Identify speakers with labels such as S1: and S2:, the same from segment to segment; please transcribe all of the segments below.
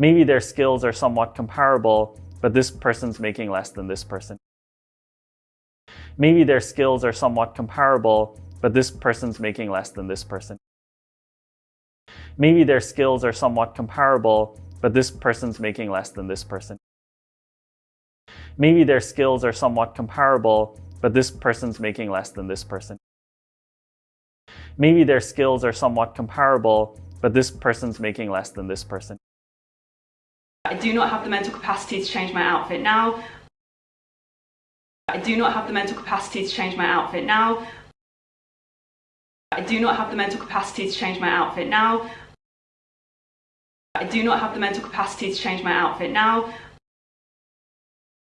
S1: maybe their skills are somewhat comparable, but this person's making less than this person. Maybe their skills are somewhat comparable, but this person's making less than this person. Maybe their skills are somewhat comparable, but this person's making less than this person. Maybe their skills are somewhat comparable, but this person's making less than this person. Maybe their skills are somewhat comparable, but this person's making less than this person.
S2: I do not have the mental capacity to change my outfit now. I do not have the mental capacity to change my outfit now. I do not have the mental capacity to change my outfit now. I do not have the mental capacity to change my outfit now.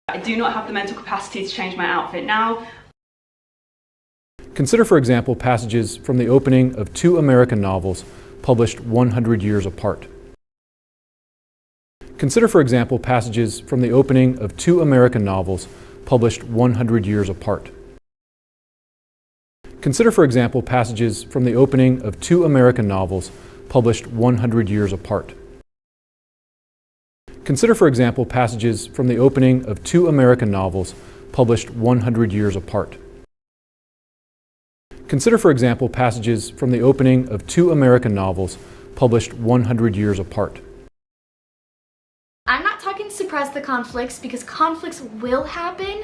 S2: I do not have the mental capacity to change my outfit now.
S3: Consider, for example, passages from the opening of two American novels published 100 years apart. Consider, for example, passages from the opening of two American novels published 100 years apart. Consider, for example, passages from the opening of two American novels published 100 years apart. Consider, for example, passages from the opening of two American novels published 100 years apart. Consider, for example, passages from the opening of two American novels published 100 years apart.
S4: Suppress the conflicts because conflicts will happen.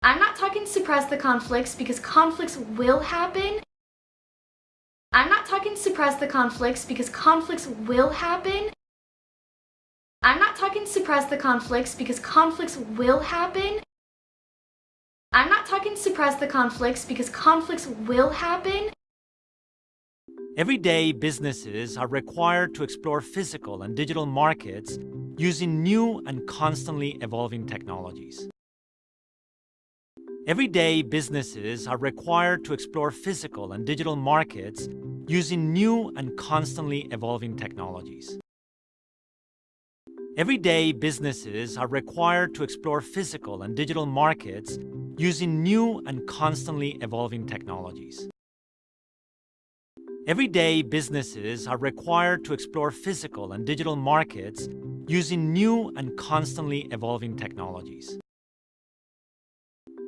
S4: I'm not talking suppress the conflicts because conflicts will happen. I'm not talking suppress the conflicts because conflicts will happen. I'm not talking suppress the conflicts because conflicts will happen. I'm not talking suppress the conflicts because conflicts will happen.
S5: Every day, businesses are required to explore physical and digital markets using new and constantly evolving technologies. Every day, businesses are required to explore physical and digital markets using new and constantly evolving technologies. Every day, businesses are required to explore physical and digital markets using new and constantly evolving technologies. Every day, businesses are required to explore physical and digital markets using new and constantly evolving technologies.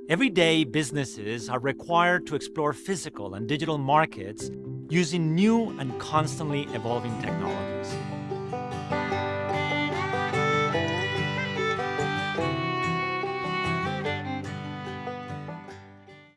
S5: Every day, businesses are required to explore physical and digital markets using new and constantly evolving technologies.